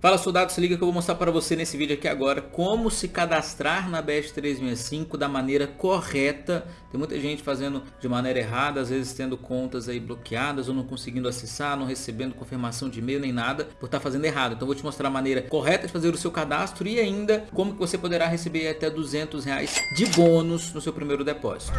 Fala soldado, se liga que eu vou mostrar para você nesse vídeo aqui agora como se cadastrar na BS365 da maneira correta. Tem muita gente fazendo de maneira errada, às vezes tendo contas aí bloqueadas ou não conseguindo acessar, não recebendo confirmação de e-mail nem nada por estar tá fazendo errado. Então vou te mostrar a maneira correta de fazer o seu cadastro e ainda como que você poderá receber até 200 reais de bônus no seu primeiro depósito.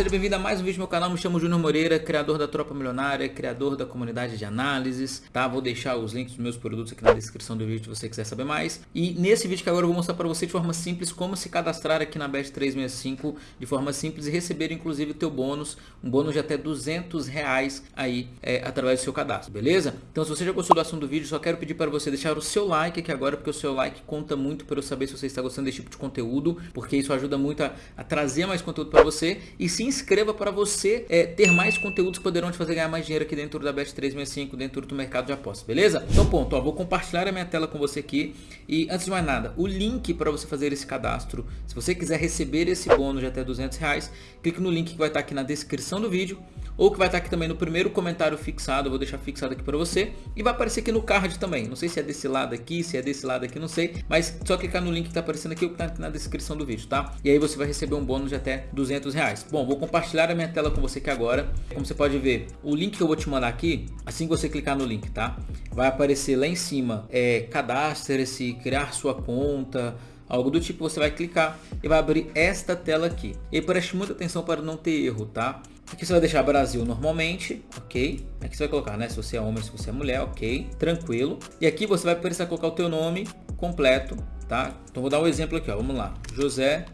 Seja bem-vindo a mais um vídeo no meu canal, me chamo Júnior Moreira, criador da Tropa Milionária, criador da comunidade de análises, tá? Vou deixar os links dos meus produtos aqui na descrição do vídeo se você quiser saber mais. E nesse vídeo que agora eu vou mostrar para você de forma simples como se cadastrar aqui na Best 365 de forma simples e receber inclusive o teu bônus, um bônus de até 200 reais aí é, através do seu cadastro, beleza? Então se você já gostou do assunto do vídeo, só quero pedir para você deixar o seu like aqui agora, porque o seu like conta muito para eu saber se você está gostando desse tipo de conteúdo, porque isso ajuda muito a, a trazer mais conteúdo para você e se inscreva para você é, ter mais conteúdos que poderão te fazer ganhar mais dinheiro aqui dentro da Bet365, dentro do mercado de apostas, beleza? Então ponto, ó, vou compartilhar a minha tela com você aqui e antes de mais nada, o link para você fazer esse cadastro, se você quiser receber esse bônus de até 200 reais, clique no link que vai estar aqui na descrição do vídeo ou que vai estar aqui também no primeiro comentário fixado, eu vou deixar fixado aqui para você e vai aparecer aqui no card também, não sei se é desse lado aqui, se é desse lado aqui, não sei, mas só clicar no link que está aparecendo aqui ou que está na descrição do vídeo, tá? E aí você vai receber um bônus de até 200 reais. Bom, vou compartilhar a minha tela com você aqui agora. Como você pode ver, o link que eu vou te mandar aqui, assim que você clicar no link, tá? Vai aparecer lá em cima, é, cadastre-se, criar sua conta, algo do tipo, você vai clicar e vai abrir esta tela aqui. E preste muita atenção para não ter erro, tá? Aqui você vai deixar Brasil normalmente, ok? Aqui você vai colocar, né? Se você é homem, se você é mulher, ok? Tranquilo. E aqui você vai precisar colocar o teu nome completo, tá? Então vou dar um exemplo aqui, ó. Vamos lá. José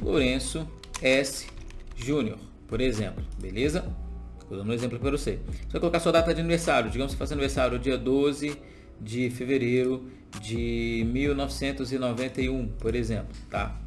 Lourenço S. Júnior, por exemplo, beleza? Estou dando um exemplo para você. Você vai colocar sua data de aniversário, digamos que você faz aniversário dia 12 de fevereiro de 1991, por exemplo, tá?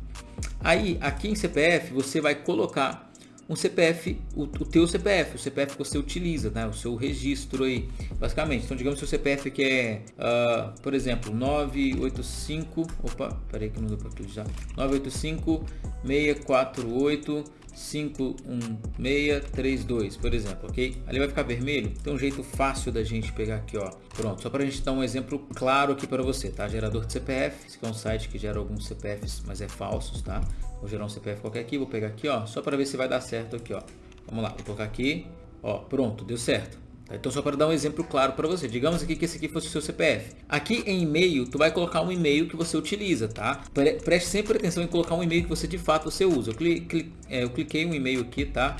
Aí, aqui em CPF, você vai colocar um CPF, o, o teu CPF, o CPF que você utiliza, né? O seu registro aí, basicamente. Então, digamos que o CPF que é, uh, por exemplo, 985, opa, peraí que não deu para utilizar, 985 648 51632, por exemplo, ok? Ali vai ficar vermelho. Tem um jeito fácil da gente pegar aqui, ó. Pronto, só para a gente dar um exemplo claro aqui para você, tá? Gerador de CPF, esse aqui é um site que gera alguns CPFs, mas é falsos, tá? Vou gerar um CPF qualquer aqui, vou pegar aqui, ó, só para ver se vai dar certo aqui, ó. Vamos lá, vou colocar aqui, ó, pronto, deu certo. Então só para dar um exemplo claro para você, digamos aqui que esse aqui fosse o seu CPF. Aqui em e-mail, tu vai colocar um e-mail que você utiliza, tá? Preste sempre atenção em colocar um e-mail que você de fato você usa. Eu, cliquei, é, eu cliquei um e-mail aqui, tá?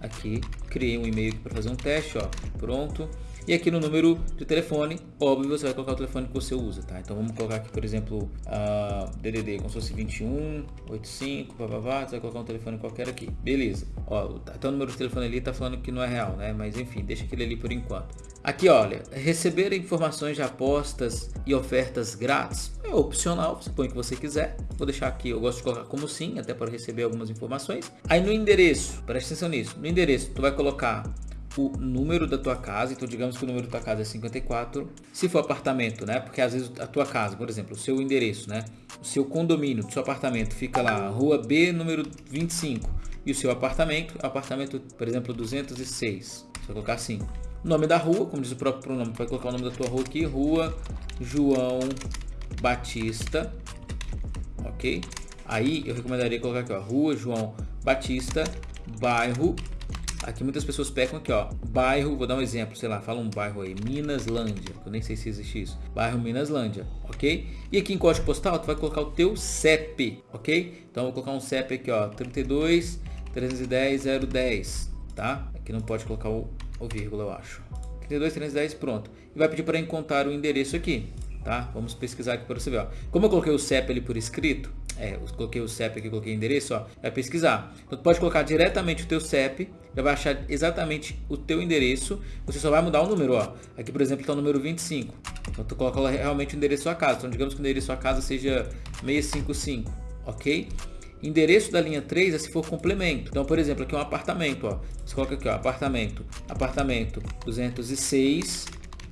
Aqui, criei um e-mail para fazer um teste, ó, pronto. E aqui no número de telefone, óbvio, você vai colocar o telefone que você usa, tá? Então vamos colocar aqui, por exemplo, a DDD, como se fosse 21, 85, blá, você vai colocar um telefone qualquer aqui. Beleza. Ó, até o número de telefone ali tá falando que não é real, né? Mas enfim, deixa aquele ali por enquanto. Aqui, olha, receber informações de apostas e ofertas grátis é opcional, você põe o que você quiser. Vou deixar aqui, eu gosto de colocar como sim, até para receber algumas informações. Aí no endereço, preste atenção nisso, no endereço tu vai colocar o número da tua casa, então digamos que o número da tua casa é 54, se for apartamento, né, porque às vezes a tua casa, por exemplo, o seu endereço, né, o seu condomínio, o seu apartamento fica lá, rua B, número 25, e o seu apartamento, apartamento, por exemplo, 206, você vai colocar assim, nome da rua, como diz o próprio pronome, vai colocar o nome da tua rua aqui, rua João Batista, ok? Aí eu recomendaria colocar aqui, ó, rua João Batista, bairro Aqui muitas pessoas pecam aqui, ó. Bairro, vou dar um exemplo, sei lá, fala um bairro aí, Minaslândia. Eu nem sei se existe isso. Bairro Minaslândia, ok? E aqui em código postal, tu vai colocar o teu CEP, ok? Então vou colocar um CEP aqui, ó, 32 310 010, tá? Aqui não pode colocar o, o vírgula, eu acho. 32 310, pronto. E vai pedir para encontrar o endereço aqui, tá? Vamos pesquisar aqui para você ver, ó. Como eu coloquei o CEP ali por escrito, é, eu coloquei o CEP aqui, coloquei o endereço, ó, vai pesquisar. Então, tu pode colocar diretamente o teu CEP, já vai achar exatamente o teu endereço, você só vai mudar o número, ó. Aqui, por exemplo, está o número 25. Então, tu coloca realmente o endereço da sua casa. Então, digamos que o endereço da sua casa seja 655, ok? Endereço da linha 3 é se for complemento. Então, por exemplo, aqui é um apartamento, ó. Você coloca aqui, ó, apartamento, apartamento 206,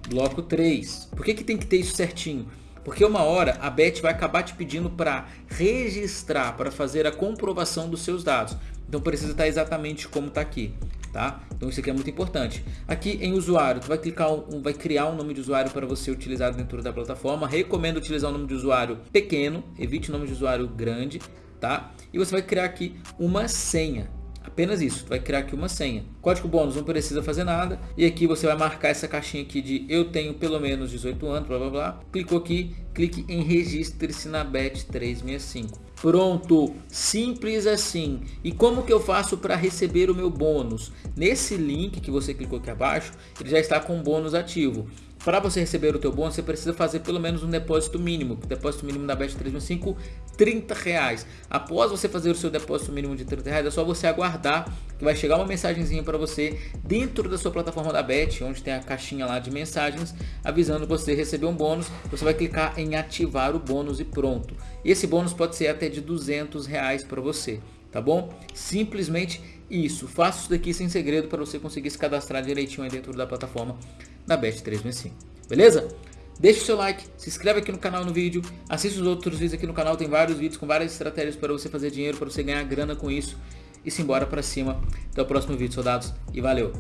bloco 3. Por que que tem que ter isso certinho? Porque uma hora a Bet vai acabar te pedindo para registrar, para fazer a comprovação dos seus dados. Então precisa estar exatamente como está aqui. Tá? Então isso aqui é muito importante. Aqui em usuário, tu vai clicar um, vai criar um nome de usuário para você utilizar dentro da plataforma. Recomendo utilizar um nome de usuário pequeno, evite nome de usuário grande, tá? E você vai criar aqui uma senha. Apenas isso, tu vai criar aqui uma senha. Código bônus não precisa fazer nada. E aqui você vai marcar essa caixinha aqui de eu tenho pelo menos 18 anos, blá blá blá. Clicou aqui, clique em registre-se na BET 365. Pronto, simples assim. E como que eu faço para receber o meu bônus? Nesse link que você clicou aqui abaixo, ele já está com bônus ativo. Para você receber o teu bônus, você precisa fazer pelo menos um depósito mínimo. O depósito mínimo da Bet365, 30 reais. Após você fazer o seu depósito mínimo de 30 reais, é só você aguardar que vai chegar uma mensagenzinha para você dentro da sua plataforma da Bet, onde tem a caixinha lá de mensagens, avisando você receber um bônus. Você vai clicar em ativar o bônus e pronto. E esse bônus pode ser até de 200 reais para você, tá bom? Simplesmente isso. Faça isso daqui sem segredo para você conseguir se cadastrar direitinho aí dentro da plataforma da Bet 365. Beleza? Deixe o seu like, se inscreve aqui no canal no vídeo, assista os outros vídeos aqui no canal, tem vários vídeos com várias estratégias para você fazer dinheiro, para você ganhar grana com isso e se embora para cima. Até o próximo vídeo, soldados, e valeu!